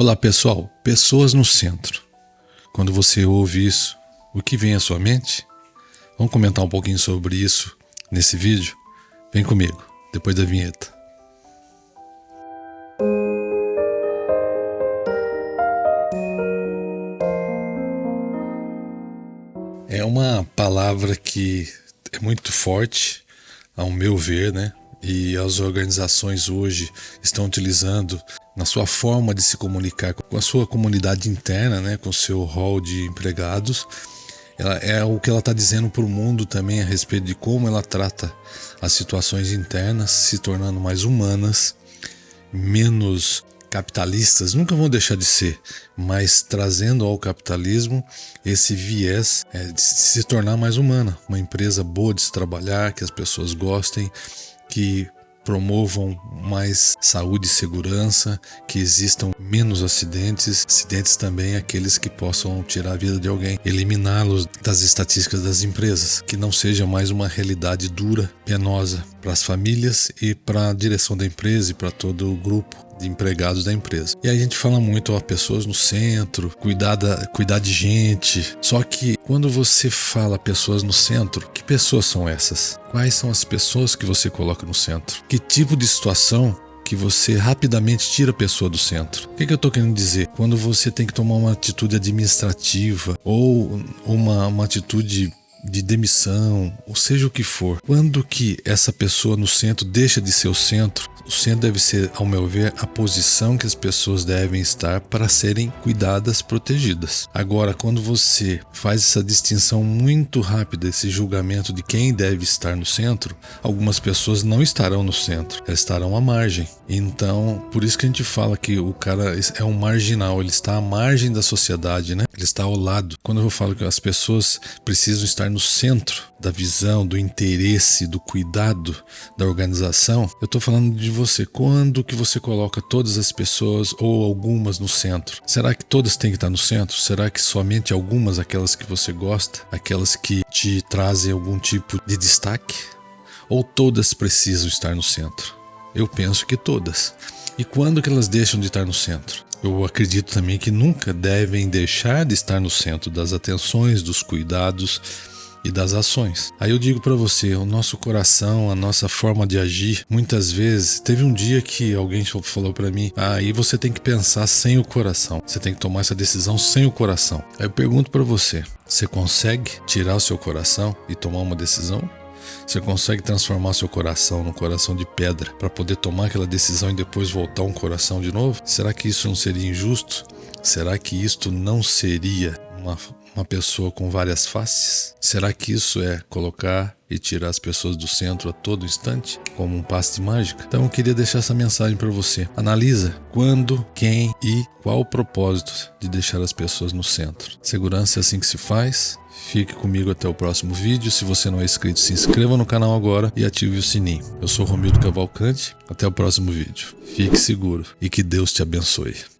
Olá pessoal, pessoas no centro. Quando você ouve isso, o que vem à sua mente? Vamos comentar um pouquinho sobre isso nesse vídeo? Vem comigo, depois da vinheta. É uma palavra que é muito forte, ao meu ver, né? E as organizações hoje estão utilizando na sua forma de se comunicar com a sua comunidade interna, né, com o seu hall de empregados. Ela, é o que ela está dizendo para o mundo também a respeito de como ela trata as situações internas, se tornando mais humanas, menos capitalistas, nunca vão deixar de ser, mas trazendo ao capitalismo esse viés é, de se tornar mais humana, uma empresa boa de se trabalhar, que as pessoas gostem, que promovam mais saúde e segurança, que existam menos acidentes, acidentes também aqueles que possam tirar a vida de alguém, eliminá-los das estatísticas das empresas, que não seja mais uma realidade dura, penosa para as famílias e para a direção da empresa e para todo o grupo de empregados da empresa. E aí a gente fala muito, ó, pessoas no centro, cuidar, da, cuidar de gente. Só que quando você fala pessoas no centro, que pessoas são essas? Quais são as pessoas que você coloca no centro? Que tipo de situação que você rapidamente tira a pessoa do centro. O que, que eu estou querendo dizer? Quando você tem que tomar uma atitude administrativa ou uma, uma atitude de demissão, ou seja o que for, quando que essa pessoa no centro deixa de ser o centro o centro deve ser, ao meu ver, a posição que as pessoas devem estar para serem cuidadas, protegidas. Agora, quando você faz essa distinção muito rápida, esse julgamento de quem deve estar no centro, algumas pessoas não estarão no centro, elas estarão à margem. Então, por isso que a gente fala que o cara é um marginal, ele está à margem da sociedade, né? Ele está ao lado. Quando eu falo que as pessoas precisam estar no centro da visão, do interesse, do cuidado da organização, eu estou falando de você. Quando que você coloca todas as pessoas ou algumas no centro? Será que todas têm que estar no centro? Será que somente algumas, aquelas que você gosta, aquelas que te trazem algum tipo de destaque? Ou todas precisam estar no centro? Eu penso que todas. E quando que elas deixam de estar no centro? Eu acredito também que nunca devem deixar de estar no centro das atenções, dos cuidados, e das ações. Aí eu digo para você, o nosso coração, a nossa forma de agir, muitas vezes, teve um dia que alguém falou para mim, ah, aí você tem que pensar sem o coração. Você tem que tomar essa decisão sem o coração. Aí eu pergunto para você, você consegue tirar o seu coração e tomar uma decisão? Você consegue transformar seu coração num coração de pedra para poder tomar aquela decisão e depois voltar um coração de novo? Será que isso não seria injusto? Será que isto não seria uma uma pessoa com várias faces? Será que isso é colocar e tirar as pessoas do centro a todo instante, como um passe de mágica? Então eu queria deixar essa mensagem para você. Analisa quando, quem e qual o propósito de deixar as pessoas no centro. Segurança é assim que se faz. Fique comigo até o próximo vídeo. Se você não é inscrito, se inscreva no canal agora e ative o sininho. Eu sou Romildo Cavalcante. Até o próximo vídeo. Fique seguro e que Deus te abençoe.